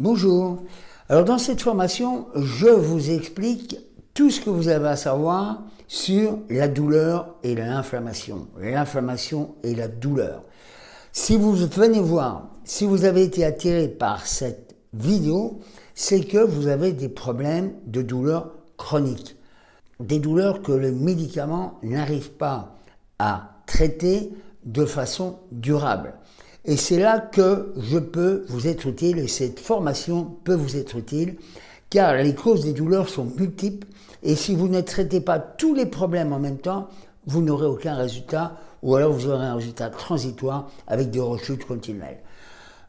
Bonjour. Alors dans cette formation, je vous explique tout ce que vous avez à savoir sur la douleur et l'inflammation. L'inflammation et la douleur. Si vous venez voir, si vous avez été attiré par cette vidéo, c'est que vous avez des problèmes de douleur chronique. Des douleurs que le médicament n'arrive pas à traiter de façon durable. Et c'est là que je peux vous être utile et cette formation peut vous être utile car les causes des douleurs sont multiples et si vous ne traitez pas tous les problèmes en même temps, vous n'aurez aucun résultat ou alors vous aurez un résultat transitoire avec des rechutes continuelles.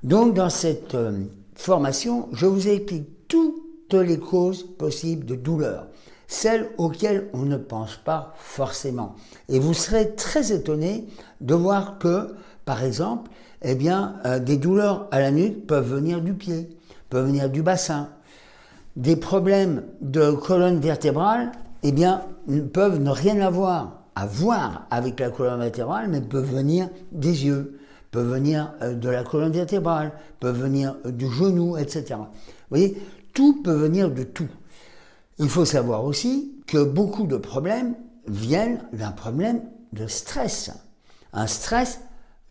Donc dans cette euh, formation, je vous explique toutes les causes possibles de douleur, celles auxquelles on ne pense pas forcément. Et vous serez très étonné de voir que, par exemple, eh bien, euh, des douleurs à la nuque peuvent venir du pied, peuvent venir du bassin. Des problèmes de colonne vertébrale, eh bien, peuvent ne rien avoir à voir avec la colonne vertébrale, mais peuvent venir des yeux, peuvent venir euh, de la colonne vertébrale, peuvent venir euh, du genou, etc. Vous voyez, tout peut venir de tout. Il faut savoir aussi que beaucoup de problèmes viennent d'un problème de stress. Un stress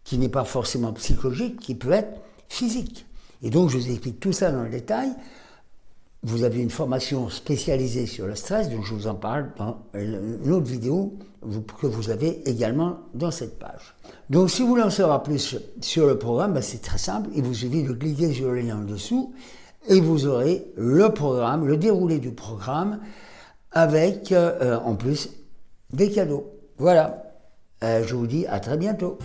qui n'est pas forcément psychologique, qui peut être physique. Et donc, je vous explique tout ça dans le détail. Vous avez une formation spécialisée sur le stress, dont je vous en parle dans une autre vidéo que vous avez également dans cette page. Donc, si vous voulez en savoir plus sur le programme, ben, c'est très simple. Il vous suffit de cliquer sur le lien en dessous et vous aurez le programme, le déroulé du programme avec euh, en plus des cadeaux. Voilà. Euh, je vous dis à très bientôt.